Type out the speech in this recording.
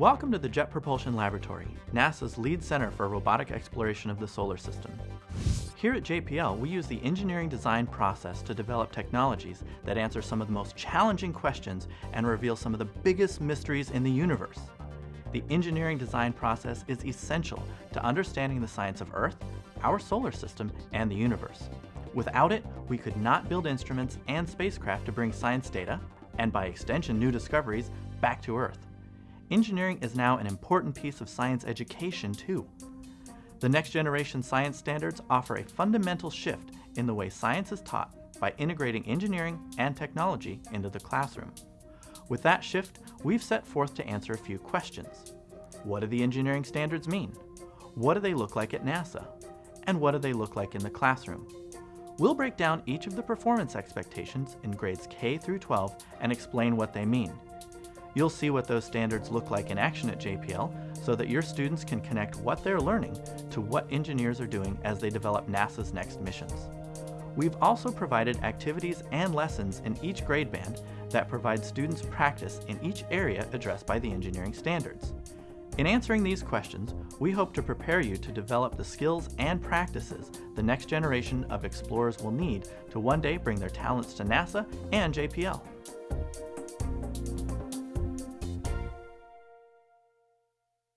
Welcome to the Jet Propulsion Laboratory, NASA's lead center for robotic exploration of the solar system. Here at JPL, we use the engineering design process to develop technologies that answer some of the most challenging questions and reveal some of the biggest mysteries in the universe. The engineering design process is essential to understanding the science of Earth, our solar system, and the universe. Without it, we could not build instruments and spacecraft to bring science data, and by extension new discoveries, back to Earth. Engineering is now an important piece of science education too. The next generation science standards offer a fundamental shift in the way science is taught by integrating engineering and technology into the classroom. With that shift, we've set forth to answer a few questions. What do the engineering standards mean? What do they look like at NASA? And what do they look like in the classroom? We'll break down each of the performance expectations in grades K through 12 and explain what they mean. You'll see what those standards look like in action at JPL so that your students can connect what they're learning to what engineers are doing as they develop NASA's next missions. We've also provided activities and lessons in each grade band that provide students practice in each area addressed by the engineering standards. In answering these questions, we hope to prepare you to develop the skills and practices the next generation of explorers will need to one day bring their talents to NASA and JPL.